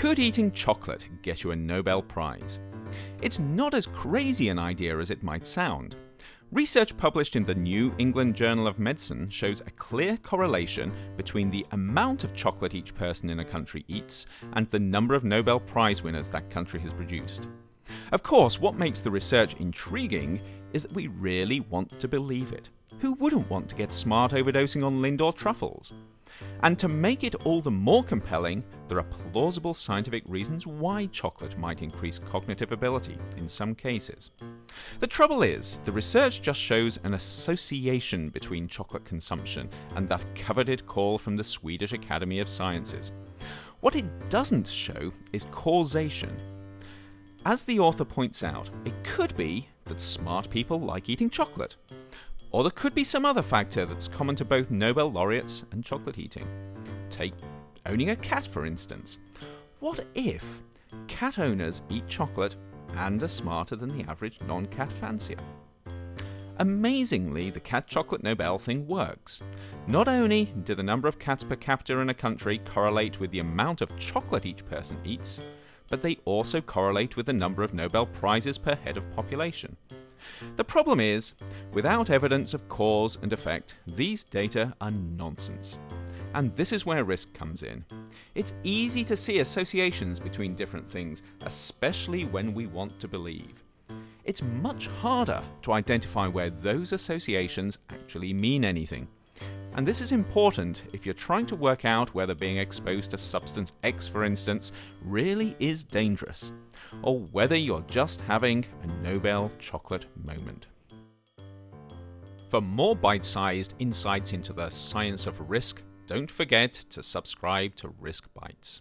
Could eating chocolate get you a Nobel Prize? It's not as crazy an idea as it might sound. Research published in the New England Journal of Medicine shows a clear correlation between the amount of chocolate each person in a country eats and the number of Nobel Prize winners that country has produced. Of course, what makes the research intriguing is that we really want to believe it. Who wouldn't want to get smart overdosing on Lindor truffles? And to make it all the more compelling, there are plausible scientific reasons why chocolate might increase cognitive ability in some cases. The trouble is, the research just shows an association between chocolate consumption and that coveted call from the Swedish Academy of Sciences. What it doesn't show is causation. As the author points out, it could be that smart people like eating chocolate. Or there could be some other factor that's common to both Nobel laureates and chocolate eating. Take owning a cat, for instance. What if cat owners eat chocolate and are smarter than the average non cat fancier? Amazingly, the cat chocolate Nobel thing works. Not only do the number of cats per capita in a country correlate with the amount of chocolate each person eats, but they also correlate with the number of Nobel Prizes per head of population. The problem is, without evidence of cause and effect, these data are nonsense. And this is where risk comes in. It's easy to see associations between different things, especially when we want to believe. It's much harder to identify where those associations actually mean anything. And this is important if you're trying to work out whether being exposed to substance X, for instance, really is dangerous, or whether you're just having a Nobel chocolate moment. For more bite sized insights into the science of risk, don't forget to subscribe to Risk Bites.